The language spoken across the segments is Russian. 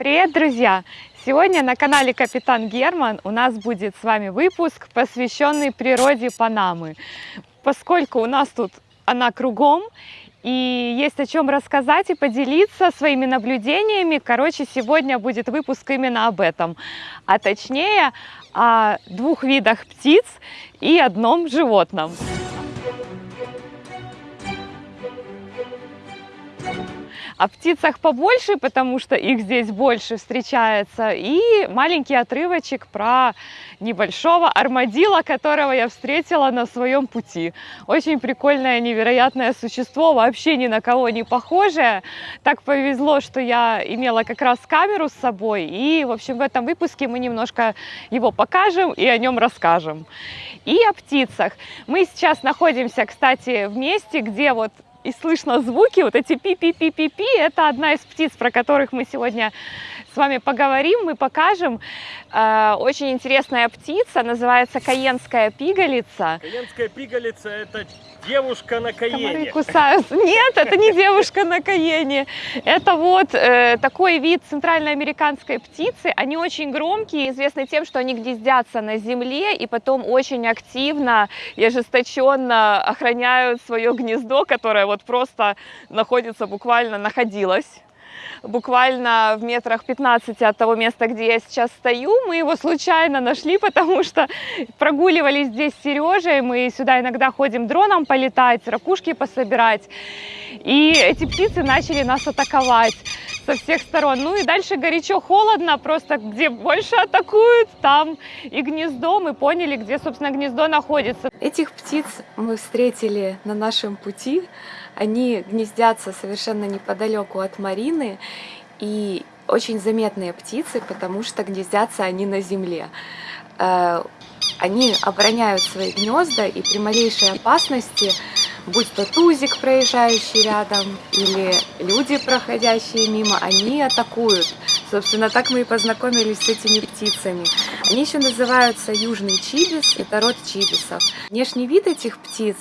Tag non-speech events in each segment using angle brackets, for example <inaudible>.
Привет, друзья! Сегодня на канале Капитан Герман у нас будет с вами выпуск, посвященный природе Панамы. Поскольку у нас тут она кругом, и есть о чем рассказать и поделиться своими наблюдениями. Короче, сегодня будет выпуск именно об этом, а точнее о двух видах птиц и одном животном. О птицах побольше, потому что их здесь больше встречается. И маленький отрывочек про небольшого армадила, которого я встретила на своем пути. Очень прикольное, невероятное существо, вообще ни на кого не похожее. Так повезло, что я имела как раз камеру с собой. И, в общем, в этом выпуске мы немножко его покажем и о нем расскажем. И о птицах. Мы сейчас находимся, кстати, в месте, где вот и слышно звуки, вот эти пи-пи-пи-пи-пи, это одна из птиц, про которых мы сегодня с вами поговорим, мы покажем. Э, очень интересная птица, называется каенская пигалица. Каенская пигалица – это девушка на Комары каене. кусаются. Нет, это не девушка на каене. Это вот э, такой вид центральноамериканской птицы. Они очень громкие, известны тем, что они гнездятся на земле и потом очень активно и ожесточенно охраняют свое гнездо, которое вот просто находится, буквально находилось буквально в метрах 15 от того места, где я сейчас стою. Мы его случайно нашли, потому что прогуливались здесь с Сережей. Мы сюда иногда ходим дроном полетать, ракушки пособирать. И эти птицы начали нас атаковать со всех сторон. Ну и дальше горячо-холодно, просто где больше атакуют, там и гнездо. Мы поняли, где, собственно, гнездо находится. Этих птиц мы встретили на нашем пути. Они гнездятся совершенно неподалеку от Марины. И очень заметные птицы, потому что гнездятся они на земле. Э, Они обороняют свои гнезда и при малейшей опасности, будь то тузик, проезжающий рядом, или люди, проходящие мимо, они атакуют. Собственно, так мы и познакомились с этими птицами. Они еще называются южный чибис, это род чибисов. Внешний вид этих птиц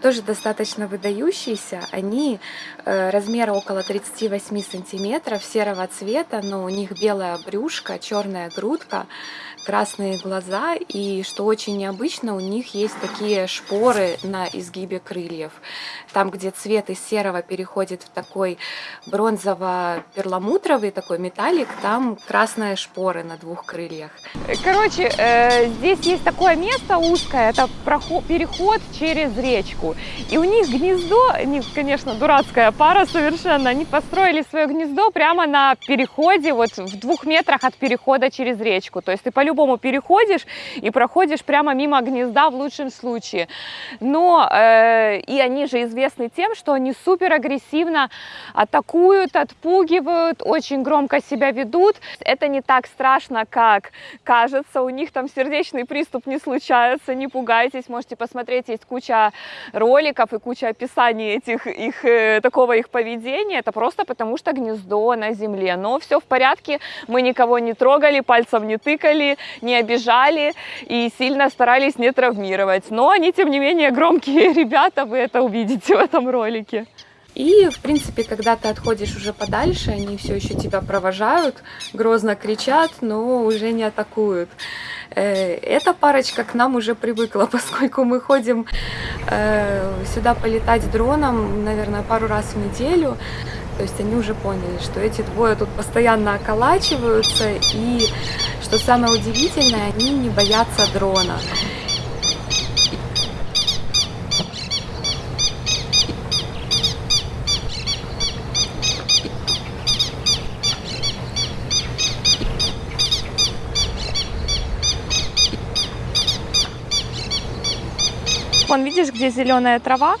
тоже достаточно выдающийся. Они э, размера около 38 сантиметров, серого цвета, но у них белая брюшка, черная грудка, красные глаза и, что очень необычно, у них есть такие шпоры на изгибе крыльев. Там, где цвет из серого переходит в такой бронзово-перламутровый такой металлик, там красные шпоры на двух крыльях. Короче, э, здесь есть такое место узкое, это проход, переход через речку. И у них гнездо, они, конечно, дурацкая пара совершенно, они построили свое гнездо прямо на переходе, вот в двух метрах от перехода через речку. То есть ты по-любому переходишь и проходишь прямо мимо гнезда в лучшем случае. Но э, и они же известны тем, что они супер агрессивно атакуют, отпугивают, очень громко себя ведут. Это не так страшно, как кажется. У них там сердечный приступ не случается, не пугайтесь. Можете посмотреть, есть куча роликов и куча описаний этих, их, э, такого их поведения. Это просто потому, что гнездо на земле. Но все в порядке, мы никого не трогали, пальцем не тыкали, не обижали и сильно старались не травмировать. Но они, тем не менее, громкие <laughs> ребята, вы это увидите в этом ролике. И, в принципе, когда ты отходишь уже подальше, они все еще тебя провожают, грозно кричат, но уже не атакуют. Э, Эта парочка к нам уже привыкла, <laughs> поскольку мы ходим э, сюда полетать дроном, наверное, пару раз в неделю. То есть они уже поняли, что эти двое тут постоянно околачиваются, и, что самое удивительное, они не боятся дрона. Вон, видишь, где зеленая трава?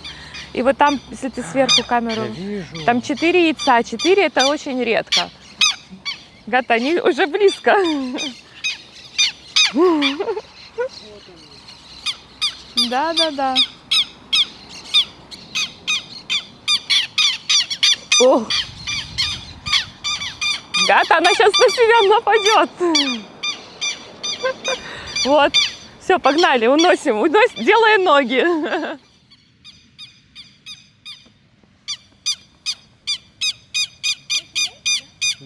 И вот там, если ты сверху камеру... вижу. Там четыре яйца. Четыре это очень редко. Гата, они уже близко. Да, да, да. Ох. Гата, она сейчас на себя нападет. Вот. Все, погнали, уносим, уносим, делай ноги.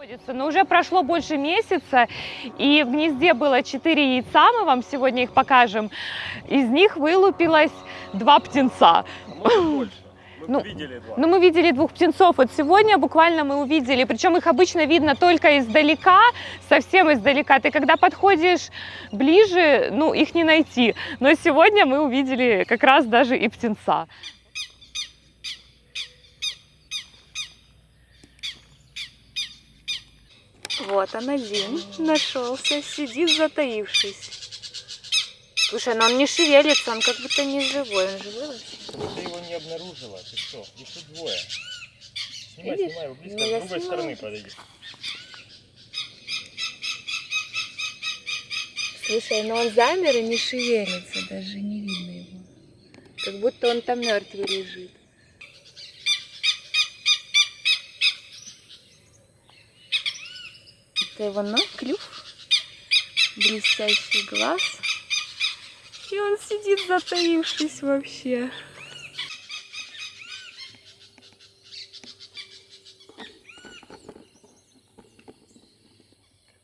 находится. Но уже прошло больше месяца, и в гнезде было 4 яйца, мы вам сегодня их покажем. Из них вылупилось два птенца. Может больше. Мы Ну, видели два. Ну, мы видели двух птенцов. Вот сегодня буквально мы увидели, причем их обычно видно только издалека, совсем издалека. Ты когда подходишь ближе, ну, их не найти. Но сегодня мы увидели как раз даже и птенца. Вот он один нашелся, сидит затаившись. Слушай, но он не шевелится, он как будто не живой. Он живой вообще? Ты его не обнаружила, ты что? Их тут двое. Снимай, Видишь? снимай его близко, Ну, с другой снимаю. стороны подойди. Слушай, но он замер и не шевелится, даже не видно его. Как будто он там мертвый лежит. Это его ног, клюв, блестящий глаз. И он сидит затаившись вообще.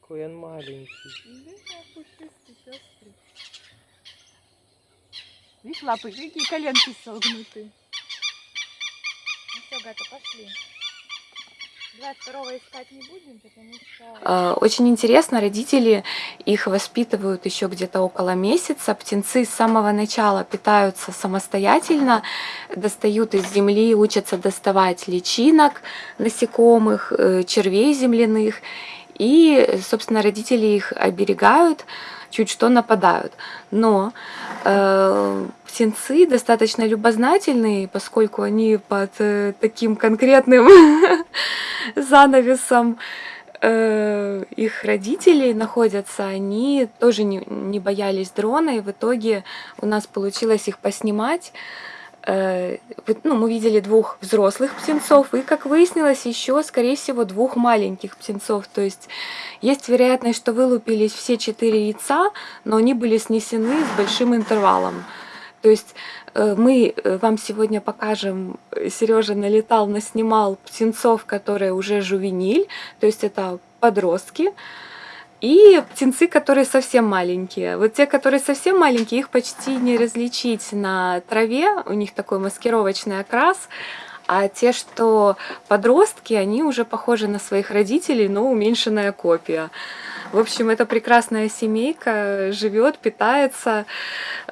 Какой он маленький. Видишь, лапы, какие коленки согнуты. Ну все, Гата, пошли. 22 искать не будем, потому что... Очень интересно, родители их воспитывают еще где-то около месяца. Птенцы с самого начала питаются самостоятельно, достают из земли, учатся доставать личинок насекомых, э, червей земляных. И, собственно, родители их оберегают, чуть что нападают. Но э, птенцы достаточно любознательные, поскольку они под э, таким конкретным <laughs> занавесом э, их родителей находятся, они тоже не, не боялись дрона, и в итоге у нас получилось их поснимать. Э, ну, мы видели двух взрослых птенцов и, как выяснилось, еще, скорее всего, двух маленьких птенцов. То есть есть вероятность, что вылупились все четыре яйца, но они были снесены с большим интервалом. То есть э, мы э, вам сегодня покажем, Сережа налетал, наснимал птенцов, которые уже жувениль, то есть это подростки, и птенцы, которые совсем маленькие. Вот те, которые совсем маленькие, их почти не различить на траве, у них такой маскировочный окрас, а те, что подростки, они уже похожи на своих родителей, но уменьшенная копия. В общем, это прекрасная семейка, живет, питается,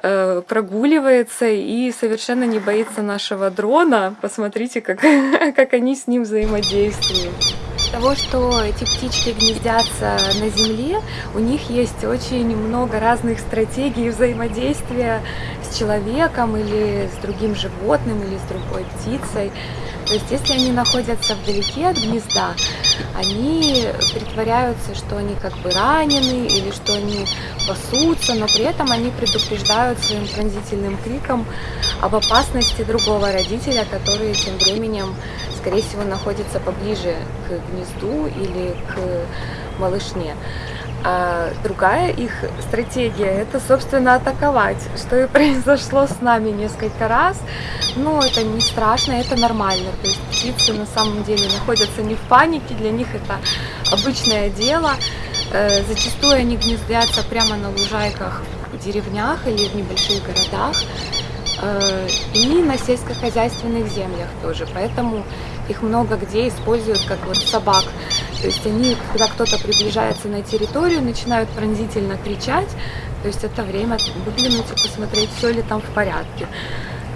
э, прогуливается и совершенно не боится нашего дрона. Посмотрите, как, <laughs> как они с ним взаимодействуют. Того, что эти птички гнездятся на земле, у них есть очень много разных стратегий взаимодействия с человеком или с другим животным или с другой птицей. То есть, если они находятся вдалеке от гнезда, они притворяются, что они как бы ранены или что они пасутся, но при этом они предупреждают своим пронзительным криком об опасности другого родителя, который тем временем, скорее всего, находится поближе к гнезду или к малышне. А другая их стратегия – это, собственно, атаковать, что и <laughs> произошло с нами несколько раз. Но это не страшно, это нормально. То есть птицы на самом деле находятся не в панике, для них это обычное дело. Э, Зачастую они гнездятся прямо на лужайках в деревнях или в небольших городах и на сельскохозяйственных землях тоже. Поэтому их много где используют как вот собак. То есть они, когда кто-то приближается на территорию, начинают пронзительно кричать. То есть это время выглянуть и посмотреть, все ли там в порядке.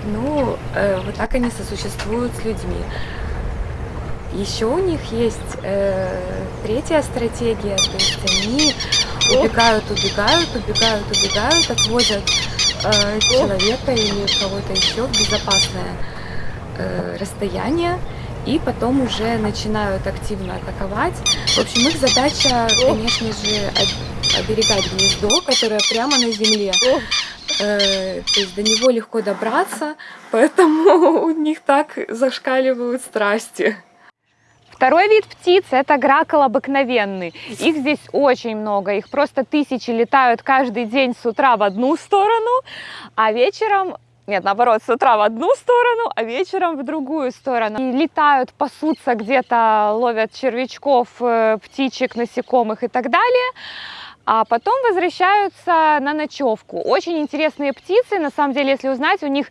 Ну, э, вот так они сосуществуют с людьми. Еще у них есть э, третья стратегия, то есть они убегают, убегают, убегают, убегают, отводят э, человека или кого-то еще в безопасное э, расстояние и потом уже начинают активно атаковать. В общем, их задача, конечно же, об- оберегать гнездо, которое прямо на земле. Э, то есть до него легко добраться, поэтому <laughs> у них так зашкаливают страсти. Второй вид птиц – это гракол обыкновенный. Их здесь очень много, их просто тысячи летают каждый день с утра в одну сторону, а вечером нет, наоборот, с утра в одну сторону, а вечером в другую сторону. И летают, пасутся где-то, ловят червячков, э, птичек, насекомых и так далее а потом возвращаются на ночевку. Очень интересные птицы, на самом деле, если узнать, у них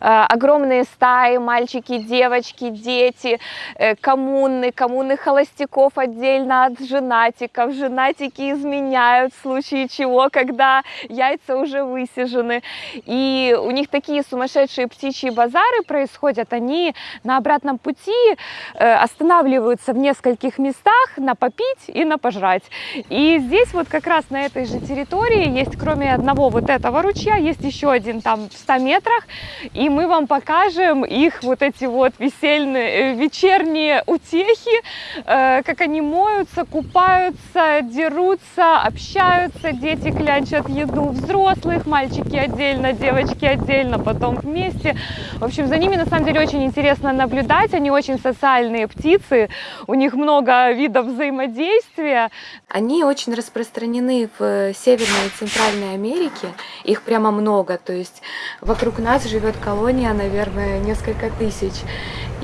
э, огромные стаи, мальчики, девочки, дети, э, коммуны, коммуны холостяков отдельно от женатиков, женатики изменяют в случае чего, когда яйца уже высижены. И у них такие сумасшедшие птичьи базары происходят, они на обратном пути э, останавливаются в нескольких местах на попить и на пожрать. И здесь вот как раз на этой же территории есть, кроме одного вот этого ручья, есть еще один там в 100 метрах, и мы вам покажем их вот эти вот весельные, э, вечерние утехи, э, как они моются, купаются, дерутся, общаются, дети клянчат еду взрослых, мальчики отдельно, девочки отдельно, потом вместе. В общем, за ними на самом деле очень интересно наблюдать, они очень социальные птицы, у них много видов взаимодействия. Они очень распространены распространены в Северной и Центральной Америке. Их прямо много. То есть вокруг нас живет колония, наверное, несколько тысяч.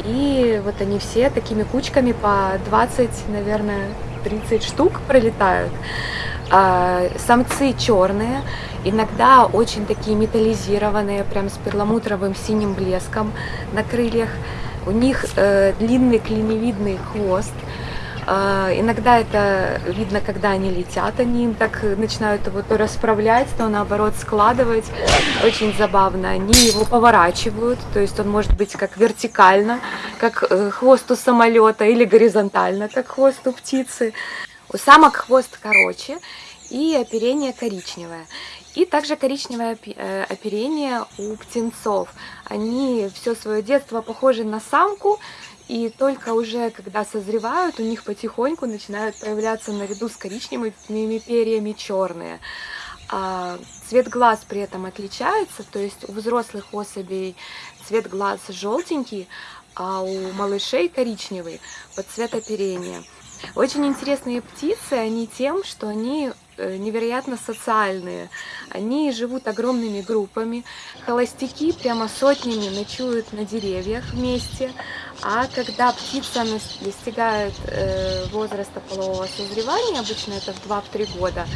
И вот они все такими кучками по 20, наверное, 30 штук пролетают. А самцы черные, иногда очень такие металлизированные, прям с перламутровым синим блеском на крыльях. У них э, длинный клиневидный хвост, иногда это видно, когда они летят, они им так начинают его то расправлять, то наоборот складывать. Очень забавно. Они его поворачивают, то есть он может быть как вертикально, как э, хвост у самолета, или горизонтально, как хвост у птицы. У самок хвост короче и оперение коричневое. И также коричневое э, оперение у птенцов. Они все свое детство похожи на самку, и только уже, когда созревают, у них потихоньку начинают появляться наряду с коричневыми перьями черные. А цвет глаз при этом отличается, то есть у взрослых особей цвет глаз желтенький, а у малышей коричневый под цвет оперения. Очень интересные птицы, они тем, что они невероятно социальные. Они живут огромными группами. Холостяки прямо сотнями ночуют на деревьях вместе. А когда птица достигает э, возраста полового созревания, обычно это в 2-3 года,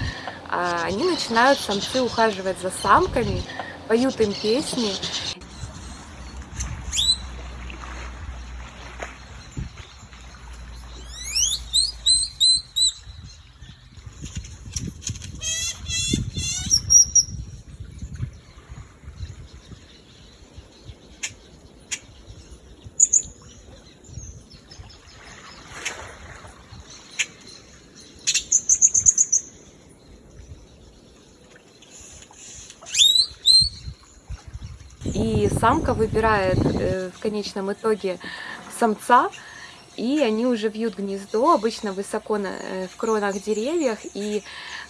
а, они начинают, самцы, ухаживать за самками, поют им песни. И самка выбирает э, в конечном итоге самца, и они уже вьют гнездо, обычно высоко на, э, в кронах деревьев. И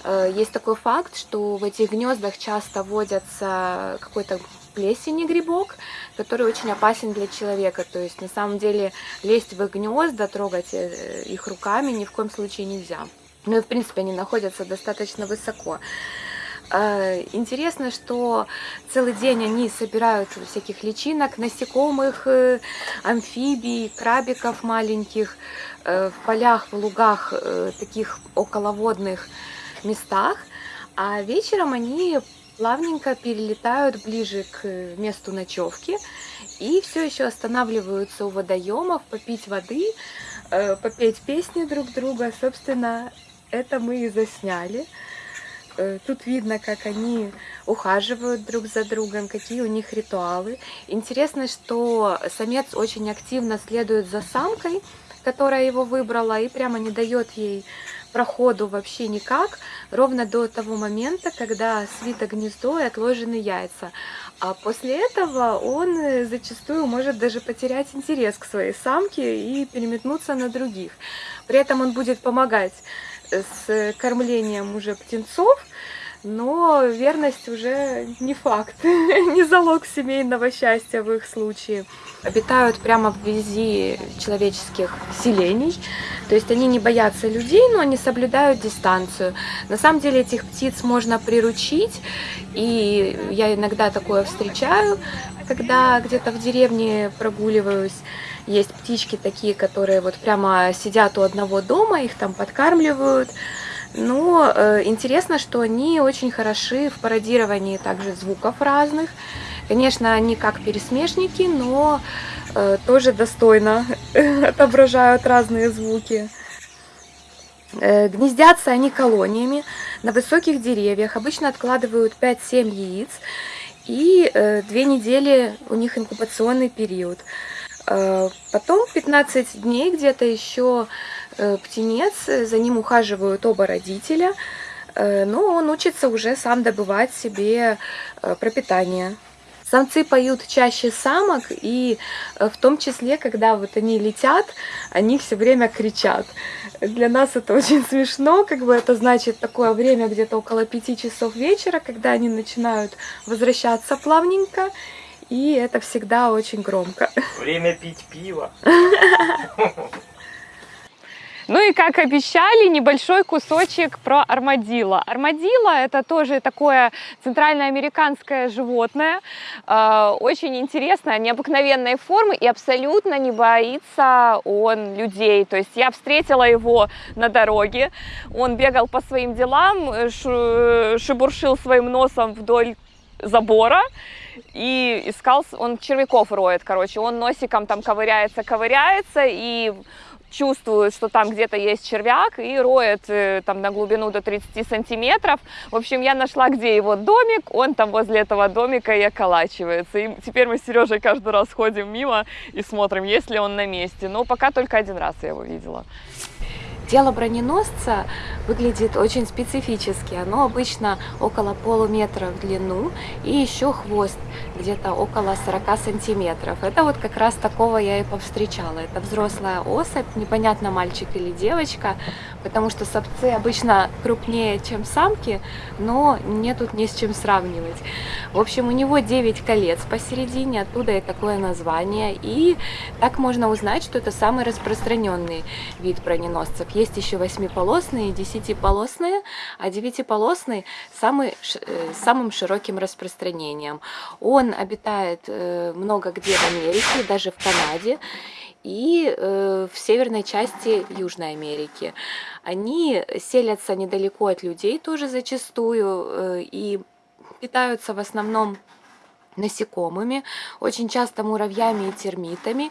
э, есть такой факт, что в этих гнездах часто водятся какой-то плесень грибок, который очень опасен для человека. То есть на самом деле лезть в их гнезда, трогать э, их руками ни в коем случае нельзя. Ну и в принципе они находятся достаточно высоко. Э, интересно, что целый день они собирают всяких личинок, насекомых, э, амфибий, крабиков маленьких э, в полях, в лугах, таких околоводных местах. А вечером они плавненько перелетают ближе к месту ночевки и все еще останавливаются у водоемов попить воды, попеть песни друг друга. Собственно, это мы и засняли. Э, тут видно, как они ухаживают друг за другом, какие у них ритуалы. Интересно, что самец очень активно следует за самкой, которая его выбрала, и прямо не дает ей проходу вообще никак, ровно до того момента, когда свито гнездо и отложены яйца. А после этого он э, зачастую может даже потерять интерес к своей самке и переметнуться на других. При этом он будет помогать с кормлением уже птенцов, но верность уже не факт, <laughs> не залог семейного счастья в их случае. Обитают прямо вблизи человеческих селений, то есть они не боятся людей, но они соблюдают дистанцию. На самом деле этих птиц можно приручить, и я иногда такое встречаю, когда где-то в деревне прогуливаюсь. Есть птички такие, которые вот прямо сидят у одного дома, их там подкармливают, но э, интересно, что они очень хороши в пародировании также звуков разных. Конечно, они как пересмешники, но э, тоже достойно <laughs> отображают разные звуки. Э, гнездятся они колониями на высоких деревьях. Обычно откладывают 5-7 яиц. И э, две недели у них инкубационный период. Э, потом 15 дней где-то еще Э, птенец, за ним ухаживают оба родителя, э, но он учится уже сам добывать себе э, пропитание. Самцы поют чаще самок, и в том числе, когда вот они летят, они все время кричат. Для нас это <laughs> очень смешно, как бы это значит такое время где-то около пяти часов вечера, когда они начинают возвращаться плавненько, и это всегда очень громко. Время пить пиво. Ну и как обещали, небольшой кусочек про армадило. Армадило это тоже такое центральноамериканское животное, э, очень интересное, необыкновенной формы и абсолютно не боится он людей. То есть я встретила его на дороге, он бегал по своим делам, шебуршил своим носом вдоль забора, и искал, он червяков роет, короче, он носиком там ковыряется, ковыряется, и чувствует, что там где-то есть червяк и роет э, там на глубину до 30 сантиметров. В общем, я нашла, где его домик, он там возле этого домика и околачивается. И теперь мы с Сережей каждый раз ходим мимо и смотрим, есть ли он на месте. Но пока только один раз я его видела. Тело броненосца выглядит очень специфически. Оно обычно около полуметра в длину и еще хвост где-то около 40 сантиметров. Это вот как раз такого я и повстречала. Это взрослая особь, непонятно мальчик или девочка, потому что самцы обычно крупнее, чем самки, но мне тут не с чем сравнивать. В общем, у него 9 колец посередине, оттуда и такое название. И так можно узнать, что это самый распространенный вид броненосцев есть еще восьмиполосные десятиполосные, а девятиполосный самый, э, самым широким распространением. Он обитает э, много где в Америке, даже в Канаде и э, в северной части Южной Америки. Они селятся недалеко от людей тоже зачастую и питаются в основном насекомыми, очень часто муравьями и термитами,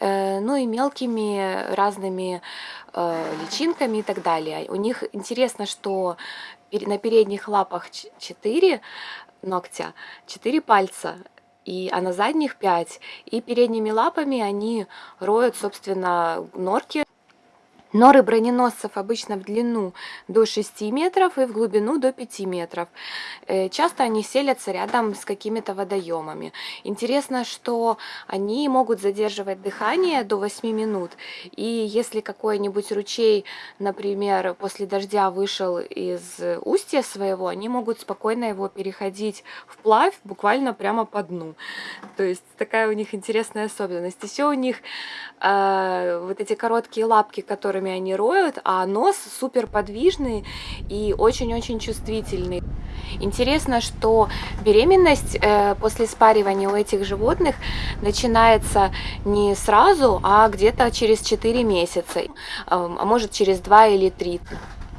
ну и мелкими разными Э, личинками и так далее. У них интересно, что на передних лапах 4 ногтя, 4 пальца, и, а на задних 5. И передними лапами они роют, собственно, норки. Норы броненосцев обычно в длину до 6 метров и в глубину до 5 метров. Э, часто они селятся рядом с какими-то водоемами. Интересно, что они могут задерживать дыхание до 8 минут. И если какой-нибудь ручей, например, после дождя вышел из устья своего, они могут спокойно его переходить вплавь, буквально прямо по дну. То есть такая у них интересная особенность. Еще у них э, вот эти короткие лапки, которые которыми они роют, а нос супер подвижный и очень-очень чувствительный. Интересно, что беременность э, после спаривания у этих животных начинается не сразу, а где-то через 4 месяца, э, а может через 2 или 3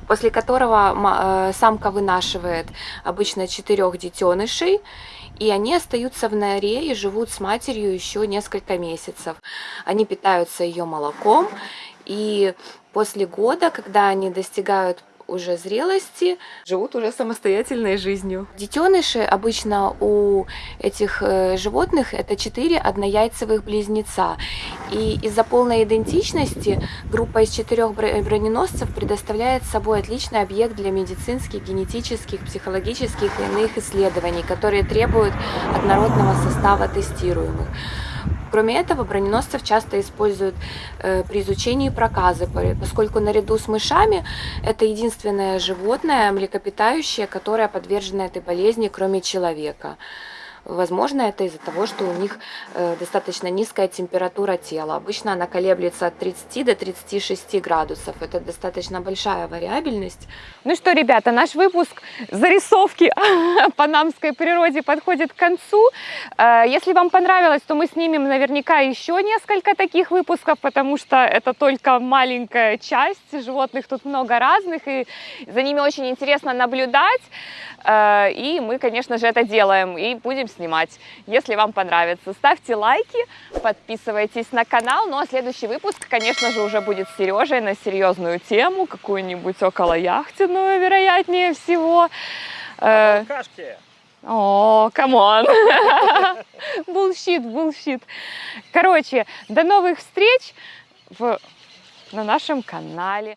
после которого э, самка вынашивает обычно четырех детенышей, и они остаются в норе и живут с матерью еще несколько месяцев. Они питаются ее молоком, и после года, когда они достигают уже зрелости, живут уже самостоятельной жизнью. Детеныши обычно у этих э, животных это четыре однояйцевых близнеца. И из-за полной идентичности группа из четырех броненосцев предоставляет собой отличный объект для медицинских, генетических, психологических и иных исследований, которые требуют однородного состава тестируемых. Кроме этого, броненосцев часто используют э, при изучении проказы, по- поскольку наряду с мышами это единственное животное млекопитающее, которое подвержено этой болезни, кроме человека. Возможно, это из-за того, что у них э, достаточно низкая температура тела. Обычно она колеблется от 30 до 36 градусов. Это достаточно большая вариабельность. Ну что, ребята, наш выпуск зарисовки <laughs> панамской природе подходит к концу. Э, Если вам понравилось, то мы снимем наверняка еще несколько таких выпусков, потому что это только маленькая часть. Животных тут много разных, и за ними очень интересно наблюдать. Э, И мы, конечно же, это делаем и будем снимать, если вам понравится. Ставьте лайки, подписывайтесь на канал. Ну а следующий выпуск, конечно же, уже будет с Сережей на серьезную тему, какую-нибудь около яхтенную, вероятнее всего. Э, Алкашки! Oh, come on. <laughs> Bullshit, bullshit. Короче, до новых встреч в, на нашем канале.